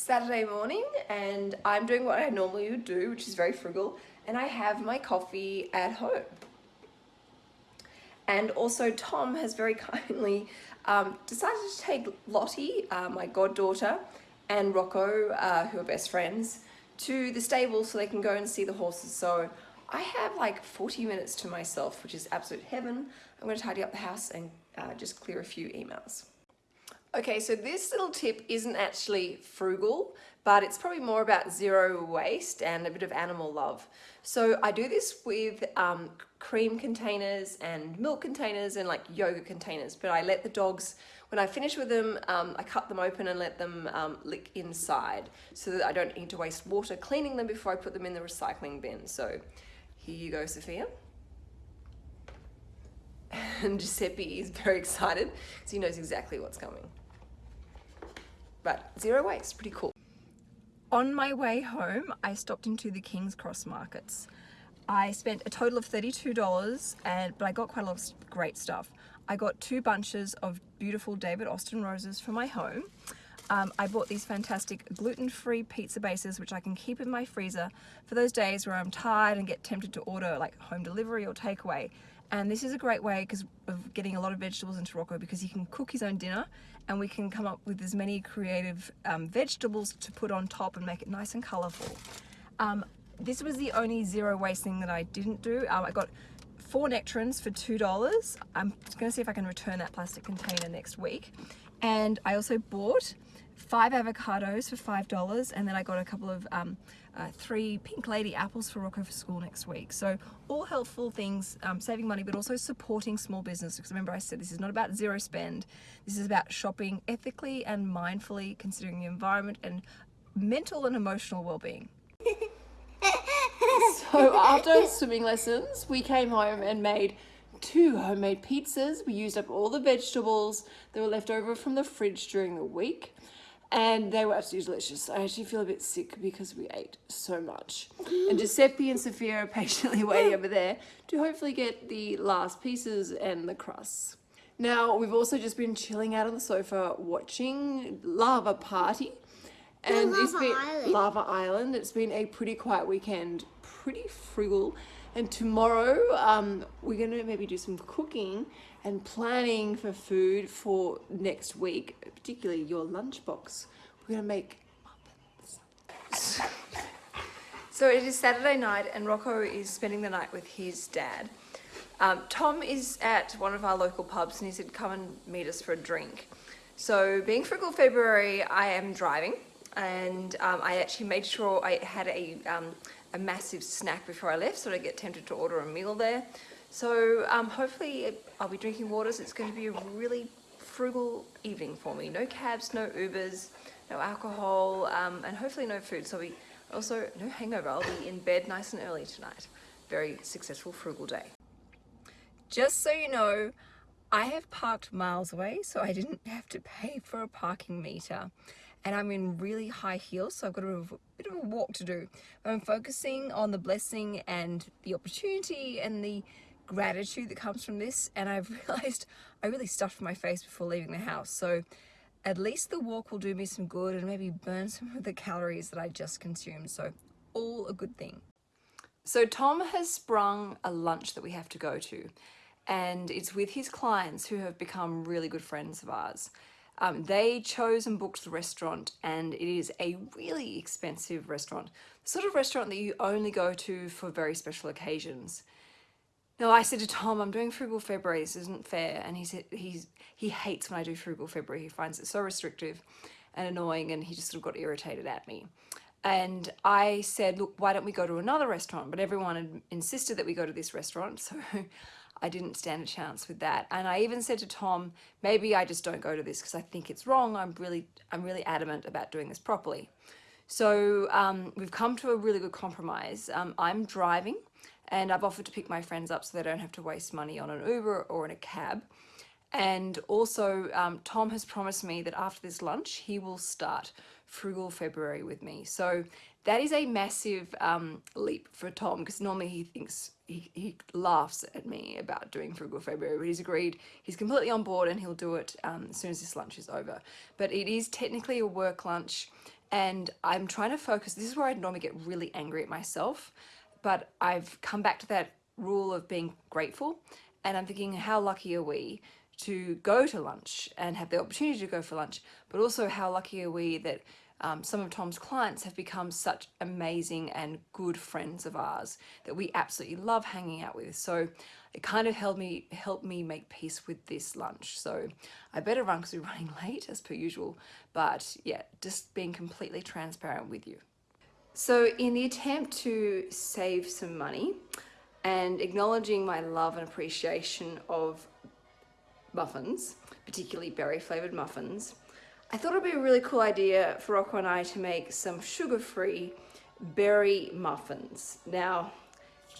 Saturday morning and I'm doing what I normally would do, which is very frugal, and I have my coffee at home. And also Tom has very kindly um, decided to take Lottie, uh, my goddaughter, and Rocco, uh, who are best friends, to the stable so they can go and see the horses. So I have like 40 minutes to myself, which is absolute heaven. I'm going to tidy up the house and uh, just clear a few emails. Okay, so this little tip isn't actually frugal, but it's probably more about zero waste and a bit of animal love. So I do this with um, cream containers and milk containers and like yogurt containers, but I let the dogs, when I finish with them, um, I cut them open and let them um, lick inside so that I don't need to waste water cleaning them before I put them in the recycling bin. So here you go, Sophia. And Giuseppe is very excited because he knows exactly what's coming but zero waste, pretty cool. On my way home, I stopped into the King's Cross markets. I spent a total of $32, and but I got quite a lot of great stuff. I got two bunches of beautiful David Austin roses for my home. Um, I bought these fantastic gluten-free pizza bases which I can keep in my freezer for those days where I'm tired and get tempted to order like home delivery or takeaway and this is a great way because of getting a lot of vegetables into Rocco because he can cook his own dinner and we can come up with as many creative um, vegetables to put on top and make it nice and colorful. Um, this was the only zero waste thing that I didn't do. Um, I got four nectarines for $2. I'm gonna see if I can return that plastic container next week. And I also bought five avocados for five dollars and then I got a couple of um, uh, three pink lady apples for Rocco for school next week. So all helpful things um, saving money but also supporting small business because remember I said this is not about zero spend. This is about shopping ethically and mindfully considering the environment and mental and emotional well-being. So after swimming lessons we came home and made two homemade pizzas. We used up all the vegetables that were left over from the fridge during the week and they were absolutely delicious. I actually feel a bit sick because we ate so much. And Giuseppe and Sophia are patiently waiting over there to hopefully get the last pieces and the crusts. Now, we've also just been chilling out on the sofa watching Lava Party. And Lava it's been Island. Larva Island. It's been a pretty quiet weekend, pretty frugal. And tomorrow, um, we're going to maybe do some cooking and planning for food for next week, particularly your lunchbox. We're going to make muffins. so it is Saturday night and Rocco is spending the night with his dad. Um, Tom is at one of our local pubs and he said come and meet us for a drink. So being frugal February, I am driving and um, I actually made sure I had a, um, a massive snack before I left so I get tempted to order a meal there. So um, hopefully I'll be drinking waters. It's going to be a really frugal evening for me. No cabs, no Ubers, no alcohol, um, and hopefully no food. So I'll also no hangover. I'll be in bed nice and early tonight. Very successful frugal day. Just so you know, I have parked miles away, so I didn't have to pay for a parking meter and I'm in really high heels so I've got a bit of a walk to do. But I'm focusing on the blessing and the opportunity and the gratitude that comes from this and I've realized I really stuffed my face before leaving the house so at least the walk will do me some good and maybe burn some of the calories that I just consumed so all a good thing. So Tom has sprung a lunch that we have to go to and it's with his clients who have become really good friends of ours. Um, they chose and booked the restaurant and it is a really expensive restaurant. The sort of restaurant that you only go to for very special occasions. Now I said to Tom, I'm doing frugal February, this isn't fair. And he said he's, he hates when I do frugal February. He finds it so restrictive and annoying and he just sort of got irritated at me. And I said, look, why don't we go to another restaurant? But everyone insisted that we go to this restaurant. So I didn't stand a chance with that. And I even said to Tom, maybe I just don't go to this because I think it's wrong. I'm really, I'm really adamant about doing this properly. So um, we've come to a really good compromise. Um, I'm driving and I've offered to pick my friends up so they don't have to waste money on an Uber or in a cab. And also um, Tom has promised me that after this lunch, he will start Frugal February with me. So that is a massive um, leap for Tom because normally he thinks, he, he laughs at me about doing Frugal February, but he's agreed, he's completely on board and he'll do it um, as soon as this lunch is over. But it is technically a work lunch and I'm trying to focus. This is where I'd normally get really angry at myself, but I've come back to that rule of being grateful. And I'm thinking, how lucky are we to go to lunch and have the opportunity to go for lunch, but also how lucky are we that um, some of Tom's clients have become such amazing and good friends of ours that we absolutely love hanging out with. So it kind of helped me help me make peace with this lunch. So I better run because we're running late as per usual. But yeah, just being completely transparent with you. So in the attempt to save some money and acknowledging my love and appreciation of muffins, particularly berry flavored muffins, I thought it'd be a really cool idea for Rocco and I to make some sugar-free berry muffins. Now,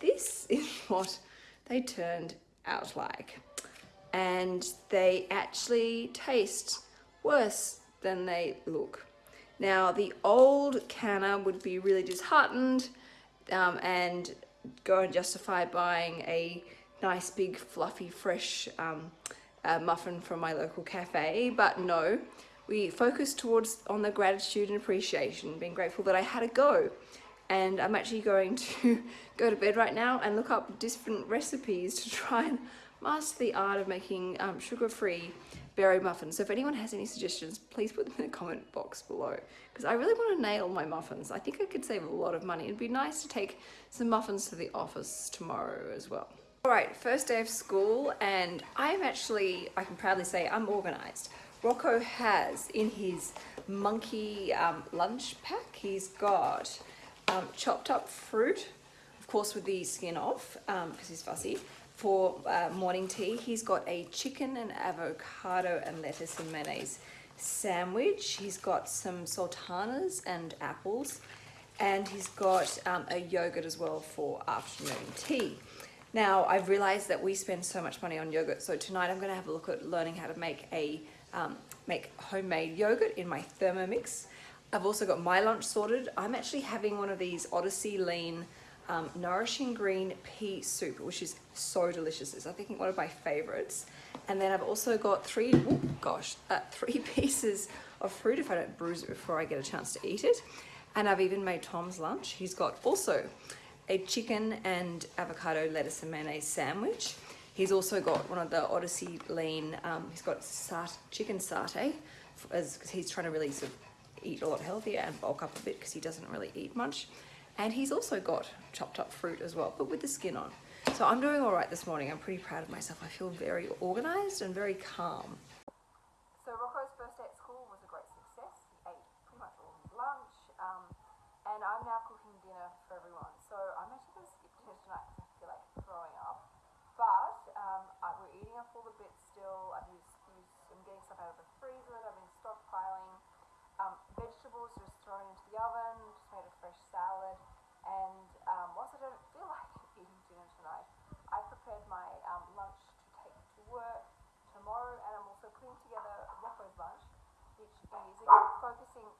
this is what they turned out like. And they actually taste worse than they look. Now, the old canner would be really disheartened um, and go and justify buying a nice big fluffy fresh um, uh, muffin from my local cafe, but no, we focus towards on the gratitude and appreciation, being grateful that I had a go. And I'm actually going to go to bed right now and look up different recipes to try and master the art of making um, sugar-free berry muffins. So if anyone has any suggestions, please put them in the comment box below because I really want to nail my muffins. I think I could save a lot of money. It'd be nice to take some muffins to the office tomorrow as well. All right, first day of school and I'm actually, I can proudly say I'm organized. Rocco has in his monkey um, lunch pack, he's got um, chopped up fruit, of course with the skin off because um, he's fussy. For uh, morning tea, he's got a chicken and avocado and lettuce and mayonnaise sandwich. He's got some sultanas and apples and he's got um, a yogurt as well for afternoon tea. Now, I've realized that we spend so much money on yogurt, so tonight I'm gonna have a look at learning how to make a um, make homemade yogurt in my Thermomix. I've also got my lunch sorted. I'm actually having one of these Odyssey Lean um, Nourishing Green Pea Soup, which is so delicious. It's I think one of my favorites. And then I've also got three, oh gosh, uh, three pieces of fruit if I don't bruise it before I get a chance to eat it. And I've even made Tom's lunch. He's got also a chicken and avocado lettuce and mayonnaise sandwich. He's also got one of the Odyssey Lean, um, he's got sat chicken satay, as he's trying to really sort of eat a lot healthier and bulk up a bit because he doesn't really eat much. And he's also got chopped up fruit as well, but with the skin on. So I'm doing all right this morning. I'm pretty proud of myself. I feel very organized and very calm. So Rocco's first day at school was a great success. He ate pretty much all his lunch. Um, and I'm now cooking dinner for everyone. So I'm actually going to skip dinner tonight because I feel like throwing up. But um, I, we're eating up all the bits still. I've used, used, I'm getting stuff out of the freezer. I've been stockpiling. Um, vegetables just thrown into the oven. Just made a fresh salad. And um, whilst I don't feel like eating dinner tonight, I prepared my um, lunch to take to work tomorrow. And I'm also putting together Rocco's lunch, which is again focusing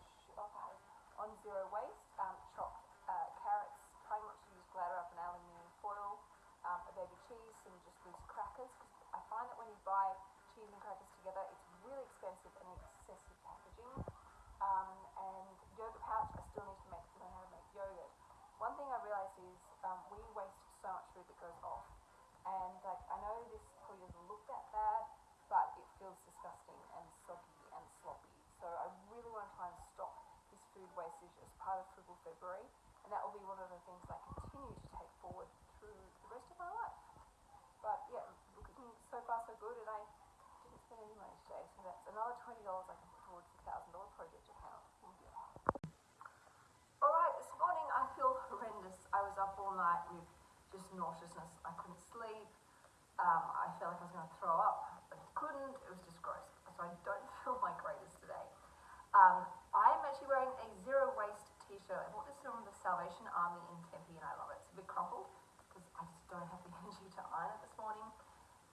on zero waste, um, chopped uh, carrots, trying not to use Glad Wrap and aluminium foil, um, a baby cheese, some just loose crackers, because I find that when you buy cheese and crackers together, it's really expensive and excessive packaging. Um, and yogurt pouch, I still need to make, learn how to make yogurt. One thing I realized is um, we waste so much food that goes off. And like, I know this probably doesn't look that bad, but it feels disgusting and soggy and sloppy. So I really want to try and stop this food wastage as part of Frugal February. And that will be one of the things I continue to take forward through the rest of my life. But yeah, looking so far so good, and I didn't spend any money today, so that's another twenty dollars I can put towards the thousand dollar project account. All right, this morning I feel horrendous. I was up all night with just nauseousness. I couldn't sleep. Um, I felt like I was going to throw up, but couldn't. It was just gross. So I don't feel my greatest today. Um, I am actually wearing a zero I bought this from the Salvation Army in Tempe and I love it. It's a bit crumpled because I just don't have the energy to iron it this morning.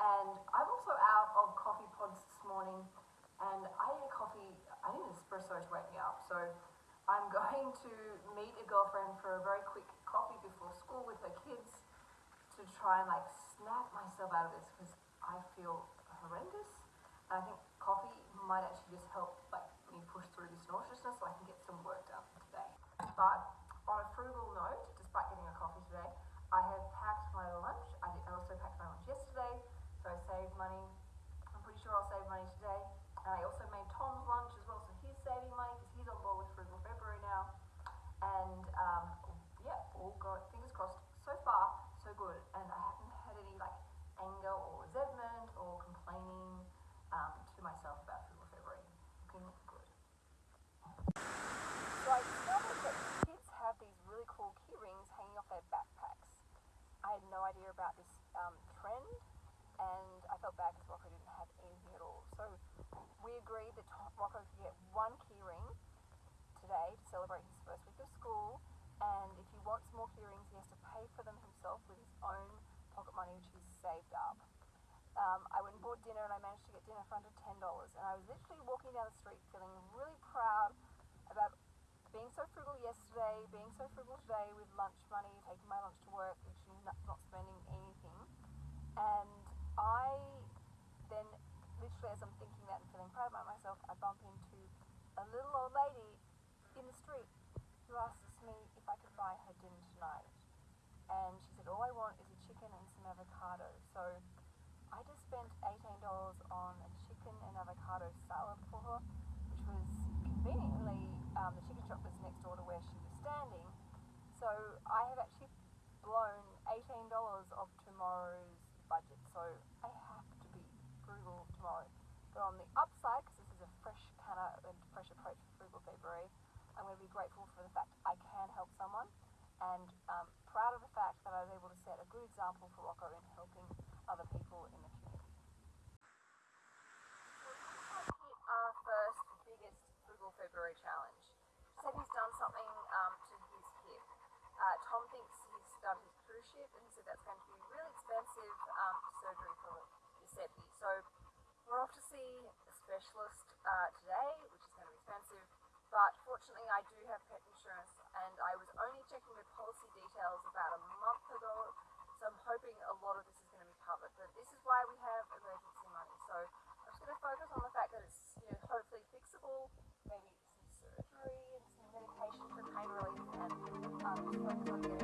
And I'm also out of coffee pods this morning and I need a coffee, I need an espresso to wake me up. So I'm going to meet a girlfriend for a very quick coffee before school with her kids to try and like snap myself out of this because I feel horrendous. And I think coffee might actually just help idea about this um, trend, and I felt bad because Rocco didn't have anything at all. So we agreed that Tom, Rocco could get one key ring today to celebrate his first week of school, and if he wants more key rings, he has to pay for them himself with his own pocket money, which he's saved up. Um, I went and bought dinner, and I managed to get dinner for under ten dollars. And I was literally walking down the street feeling really proud being so frugal yesterday, being so frugal today with lunch money, taking my lunch to work, literally not, not spending anything. And I then, literally as I'm thinking that and feeling proud about myself, I bump into a little old lady in the street who asks me if I could buy her dinner tonight. And she said, all I want is a chicken and some avocado. So I just spent $18 on a chicken and avocado salad for her, which was conveniently, um, the chicken shop was next door to where she was standing. So I have actually blown $18 of tomorrow's budget. So I have to be frugal tomorrow. But on the upside, because this is a fresh kind of a fresh approach for Frugal February, I'm going to be grateful for the fact I can help someone and um, proud of the fact that I was able to set a good example for Rocco in helping other people in the community. our first biggest Frugal February challenge. Said he's done something um, to his hip. Uh, Tom thinks he's done his cruciate and he said that's going to be really expensive um, surgery for Giuseppe. So we're off to see a specialist uh, today, which is going to be expensive. But fortunately, I do have pet insurance, and I was only checking the policy details about a month ago. So I'm hoping a lot of this is going to be covered. But this is why we have emergency money. So I'm just going to focus on the fact that it's you know hopefully fixable, maybe some surgery and some medication for pain relief, and um, just focus on